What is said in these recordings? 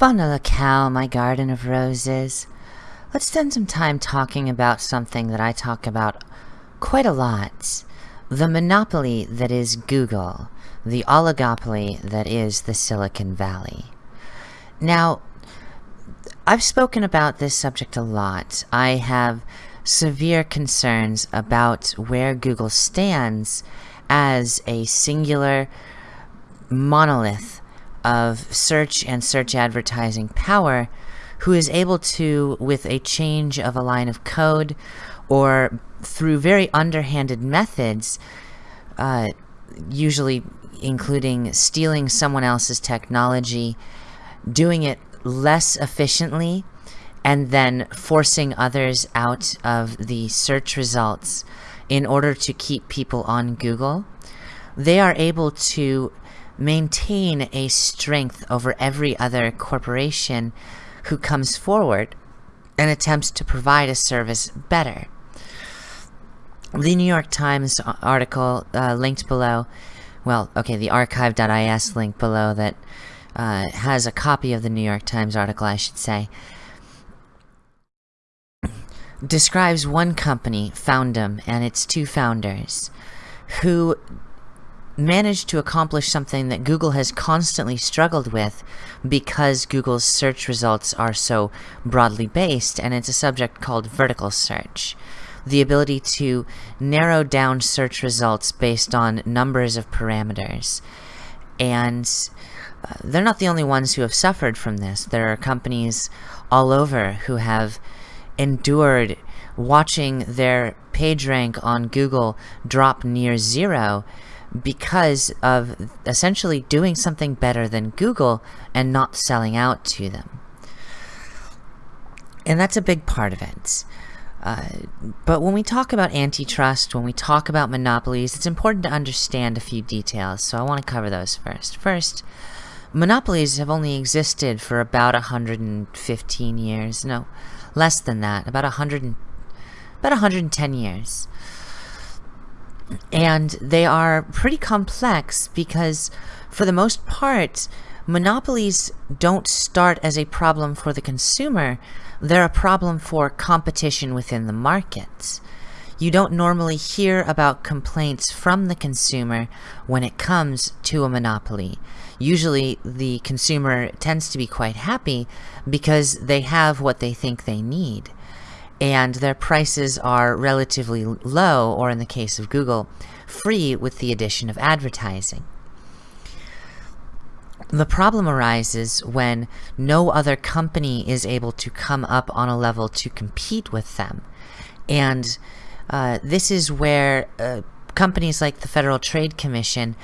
Bana Cow, my garden of roses. Let's spend some time talking about something that I talk about quite a lot. The monopoly that is Google. The oligopoly that is the Silicon Valley. Now, I've spoken about this subject a lot. I have severe concerns about where Google stands as a singular monolith of search and search advertising power who is able to, with a change of a line of code or through very underhanded methods, uh, usually including stealing someone else's technology, doing it less efficiently, and then forcing others out of the search results in order to keep people on Google, they are able to maintain a strength over every other corporation who comes forward and attempts to provide a service better. The New York Times article uh, linked below, well, okay, the archive.is link below that uh, has a copy of the New York Times article, I should say, describes one company, Foundem, and its two founders, who managed to accomplish something that Google has constantly struggled with because Google's search results are so broadly based, and it's a subject called vertical search. The ability to narrow down search results based on numbers of parameters. And uh, they're not the only ones who have suffered from this. There are companies all over who have endured watching their PageRank on Google drop near zero because of essentially doing something better than Google and not selling out to them. And that's a big part of it. Uh, but when we talk about antitrust, when we talk about monopolies, it's important to understand a few details, so I want to cover those first. First, monopolies have only existed for about 115 years. No, less than that, about 100, about 110 years and they are pretty complex because for the most part monopolies don't start as a problem for the consumer. They're a problem for competition within the market you don't normally hear about complaints from the consumer when it comes to a monopoly. Usually the consumer tends to be quite happy because they have what they think they need and their prices are relatively low, or in the case of Google, free with the addition of advertising. The problem arises when no other company is able to come up on a level to compete with them. And uh, this is where uh, companies like the Federal Trade Commission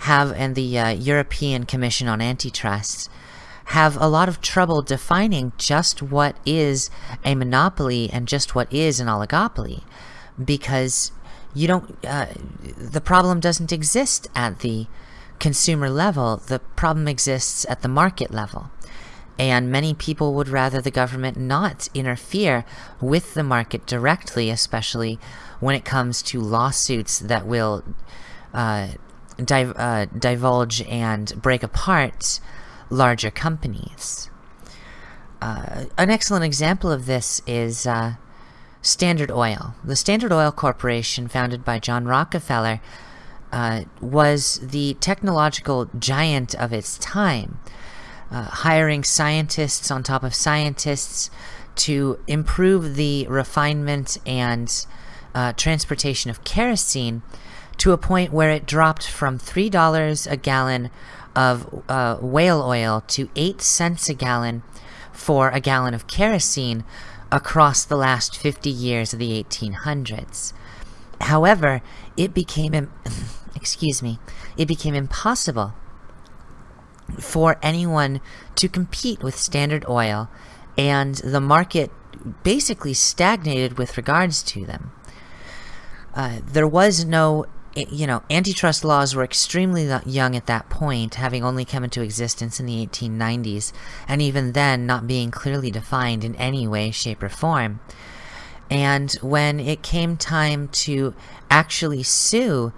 have and the uh, European Commission on Antitrust have a lot of trouble defining just what is a monopoly and just what is an oligopoly because you don't uh, the problem doesn't exist at the consumer level. The problem exists at the market level. And many people would rather the government not interfere with the market directly especially when it comes to lawsuits that will uh, div uh, divulge and break apart larger companies. Uh, an excellent example of this is uh, Standard Oil. The Standard Oil Corporation, founded by John Rockefeller, uh, was the technological giant of its time, uh, hiring scientists on top of scientists to improve the refinement and uh, transportation of kerosene to a point where it dropped from $3 a gallon of uh, whale oil to 8 cents a gallon for a gallon of kerosene across the last 50 years of the 1800s. However, it became, excuse me, it became impossible for anyone to compete with Standard Oil, and the market basically stagnated with regards to them. Uh, there was no you know, antitrust laws were extremely young at that point, having only come into existence in the 1890s, and even then not being clearly defined in any way, shape, or form. And when it came time to actually sue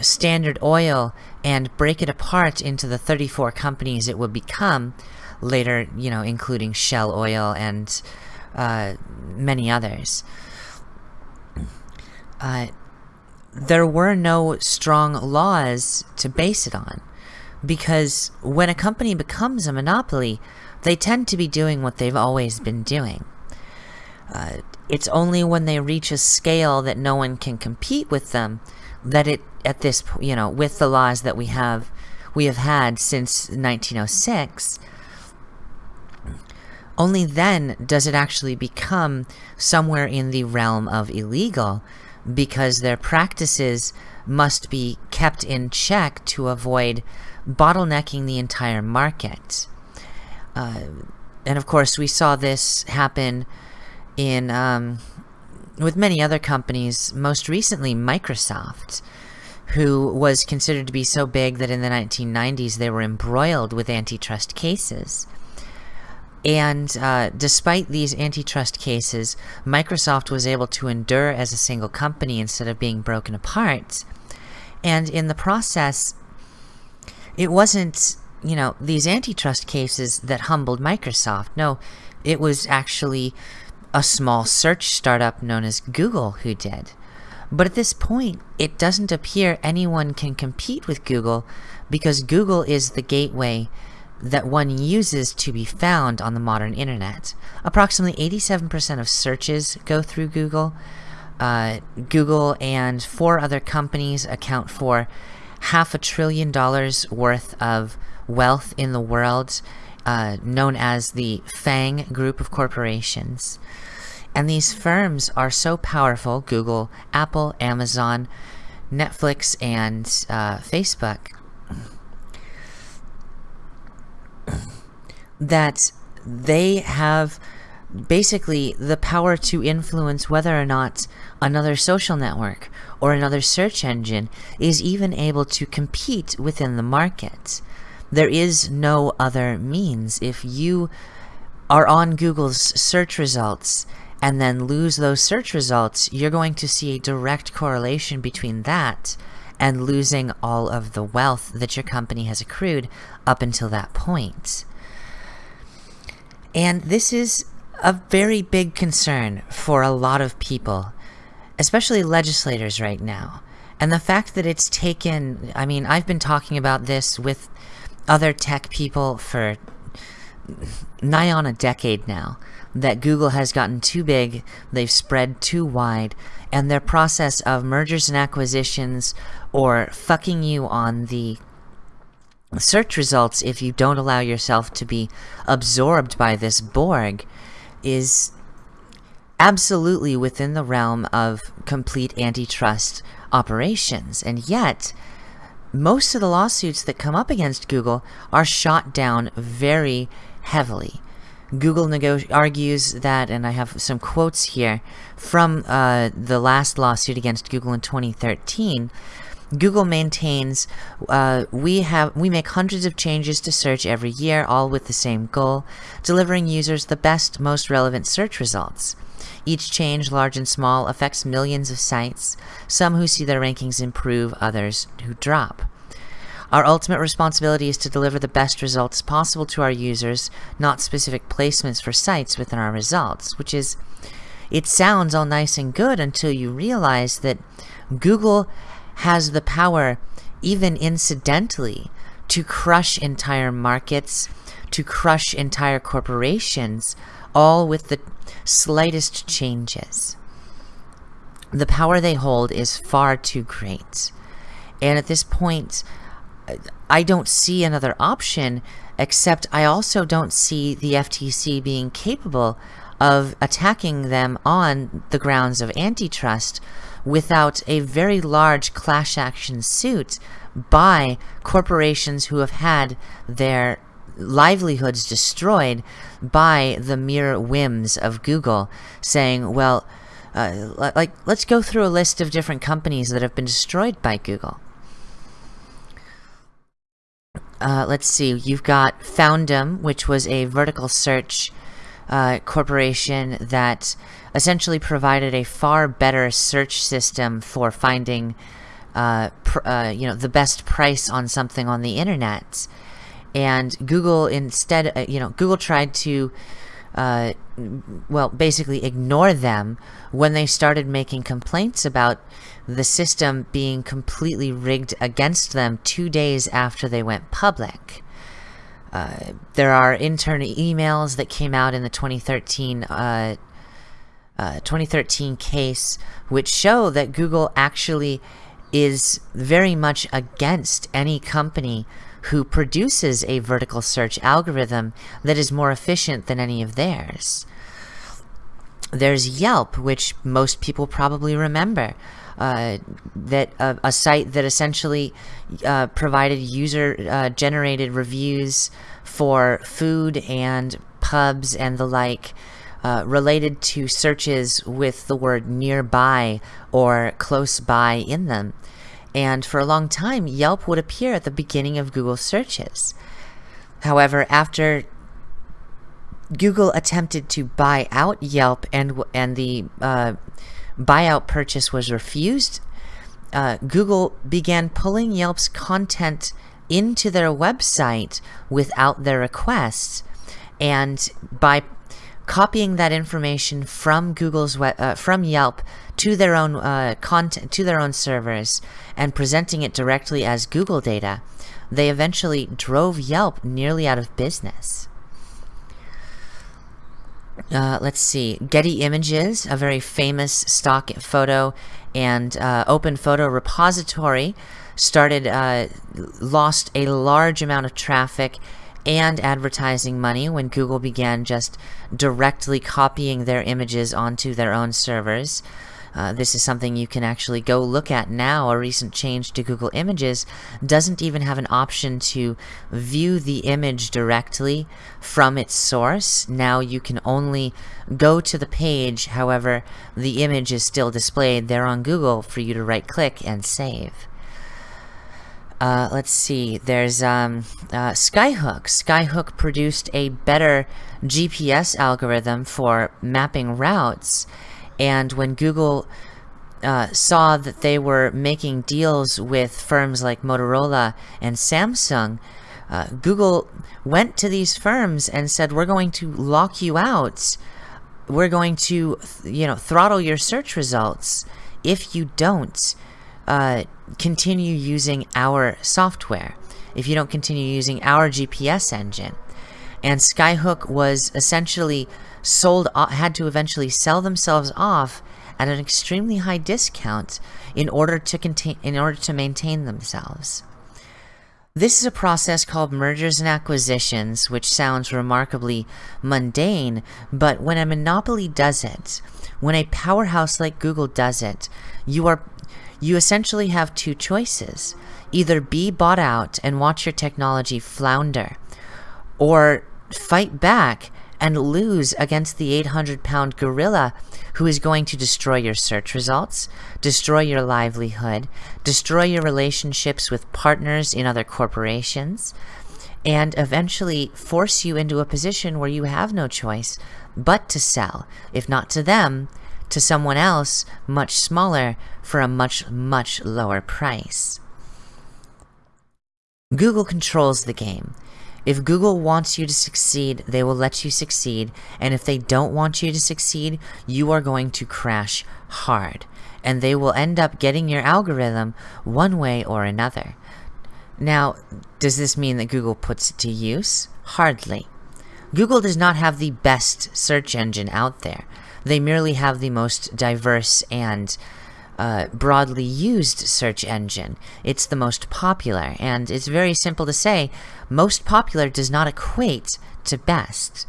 Standard Oil and break it apart into the 34 companies it would become, later, you know, including Shell Oil and uh, many others. Uh, there were no strong laws to base it on because when a company becomes a monopoly, they tend to be doing what they've always been doing. Uh, it's only when they reach a scale that no one can compete with them that it at this you know with the laws that we have we have had since 1906 only then does it actually become somewhere in the realm of illegal because their practices must be kept in check to avoid bottlenecking the entire market. Uh, and of course, we saw this happen in um, with many other companies, most recently Microsoft, who was considered to be so big that in the 1990s they were embroiled with antitrust cases. And uh, despite these antitrust cases, Microsoft was able to endure as a single company instead of being broken apart. And in the process, it wasn't, you know, these antitrust cases that humbled Microsoft. No, it was actually a small search startup known as Google who did. But at this point, it doesn't appear anyone can compete with Google because Google is the gateway that one uses to be found on the modern internet. Approximately 87% of searches go through Google. Uh, Google and four other companies account for half a trillion dollars worth of wealth in the world, uh, known as the FANG group of corporations. And these firms are so powerful, Google, Apple, Amazon, Netflix, and uh, Facebook, that they have basically the power to influence whether or not another social network or another search engine is even able to compete within the market. There is no other means. If you are on Google's search results and then lose those search results, you're going to see a direct correlation between that and losing all of the wealth that your company has accrued up until that point. And this is a very big concern for a lot of people, especially legislators right now. And the fact that it's taken, I mean, I've been talking about this with other tech people for nigh on a decade now that Google has gotten too big, they've spread too wide, and their process of mergers and acquisitions or fucking you on the search results if you don't allow yourself to be absorbed by this Borg is absolutely within the realm of complete antitrust operations. And yet, most of the lawsuits that come up against Google are shot down very heavily. Google argues that, and I have some quotes here from uh, the last lawsuit against Google in 2013. Google maintains uh, we have we make hundreds of changes to search every year, all with the same goal: delivering users the best, most relevant search results. Each change, large and small, affects millions of sites. Some who see their rankings improve, others who drop. Our ultimate responsibility is to deliver the best results possible to our users, not specific placements for sites within our results, which is, it sounds all nice and good until you realize that Google has the power, even incidentally, to crush entire markets, to crush entire corporations, all with the slightest changes. The power they hold is far too great. And at this point, I don't see another option, except I also don't see the FTC being capable of attacking them on the grounds of antitrust without a very large class action suit by corporations who have had their livelihoods destroyed by the mere whims of Google saying, well, uh, like, let's go through a list of different companies that have been destroyed by Google. Uh, let's see, you've got Foundem, which was a vertical search uh, corporation that essentially provided a far better search system for finding uh, uh, you know, the best price on something on the internet. and Google instead, uh, you know, Google tried to, uh, well, basically ignore them when they started making complaints about the system being completely rigged against them two days after they went public. Uh, there are internal emails that came out in the 2013 uh, uh, 2013 case which show that Google actually is very much against any company who produces a vertical search algorithm that is more efficient than any of theirs. There's Yelp, which most people probably remember. Uh, that uh, a site that essentially uh, provided user-generated uh, reviews for food and pubs and the like uh, related to searches with the word nearby or close by in them. And for a long time, Yelp would appear at the beginning of Google searches. However, after Google attempted to buy out Yelp and, and the uh, buyout purchase was refused, uh, Google began pulling Yelp's content into their website without their requests, And by copying that information from Google's uh, from Yelp to their own uh, content to their own servers and presenting it directly as Google data, they eventually drove Yelp nearly out of business. Uh, let's see, Getty Images, a very famous stock photo and uh, open photo repository, started uh, lost a large amount of traffic and advertising money when Google began just directly copying their images onto their own servers. Uh, this is something you can actually go look at now. A recent change to Google Images doesn't even have an option to view the image directly from its source. Now you can only go to the page, however, the image is still displayed there on Google for you to right click and save. Uh, let's see, there's um, uh, Skyhook. Skyhook produced a better GPS algorithm for mapping routes, and when Google uh, saw that they were making deals with firms like Motorola and Samsung, uh, Google went to these firms and said, we're going to lock you out. We're going to, you know, throttle your search results if you don't uh, continue using our software, if you don't continue using our GPS engine. And Skyhook was essentially sold, had to eventually sell themselves off at an extremely high discount in order to contain, in order to maintain themselves. This is a process called mergers and acquisitions, which sounds remarkably mundane, but when a monopoly does it, when a powerhouse like Google does it, you are you essentially have two choices. Either be bought out and watch your technology flounder, or fight back and lose against the 800 pound gorilla who is going to destroy your search results, destroy your livelihood, destroy your relationships with partners in other corporations, and eventually force you into a position where you have no choice but to sell, if not to them, to someone else much smaller for a much, much lower price. Google controls the game. If Google wants you to succeed, they will let you succeed, and if they don't want you to succeed, you are going to crash hard, and they will end up getting your algorithm one way or another. Now, does this mean that Google puts it to use? Hardly. Google does not have the best search engine out there. They merely have the most diverse and uh, broadly used search engine. It's the most popular, and it's very simple to say, most popular does not equate to best.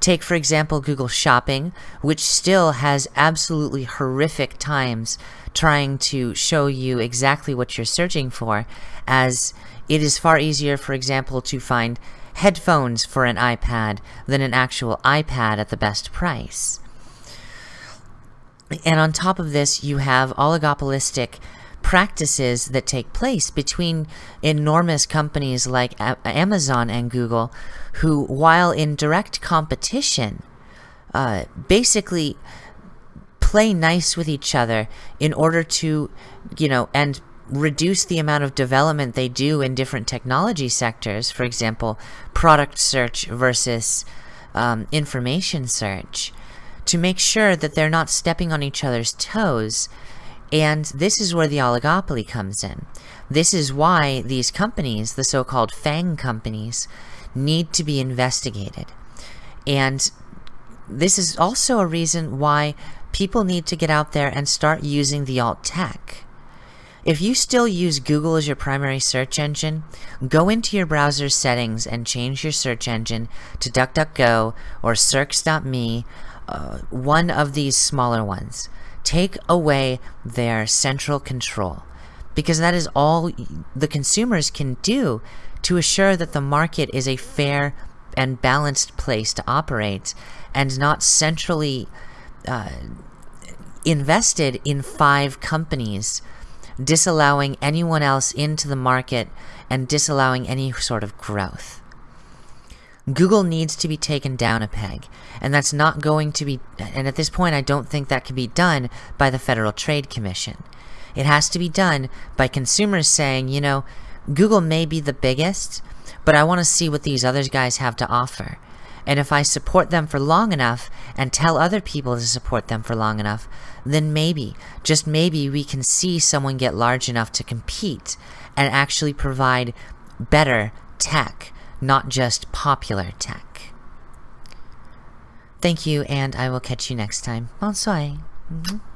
Take, for example, Google Shopping, which still has absolutely horrific times trying to show you exactly what you're searching for, as it is far easier, for example, to find headphones for an iPad than an actual iPad at the best price. And on top of this, you have oligopolistic practices that take place between enormous companies like Amazon and Google, who, while in direct competition, uh, basically play nice with each other in order to, you know, and reduce the amount of development they do in different technology sectors, for example, product search versus um, information search, to make sure that they're not stepping on each other's toes. And this is where the oligopoly comes in. This is why these companies, the so-called FANG companies, need to be investigated. And this is also a reason why people need to get out there and start using the alt tech. If you still use Google as your primary search engine, go into your browser settings and change your search engine to DuckDuckGo or searx.me, uh, one of these smaller ones. Take away their central control because that is all the consumers can do to assure that the market is a fair and balanced place to operate and not centrally uh, invested in five companies disallowing anyone else into the market and disallowing any sort of growth. Google needs to be taken down a peg, and that's not going to be, and at this point I don't think that can be done by the Federal Trade Commission. It has to be done by consumers saying, you know, Google may be the biggest, but I want to see what these other guys have to offer. And if I support them for long enough and tell other people to support them for long enough, then maybe, just maybe, we can see someone get large enough to compete and actually provide better tech, not just popular tech. Thank you, and I will catch you next time. Bonsoir. Mm -hmm.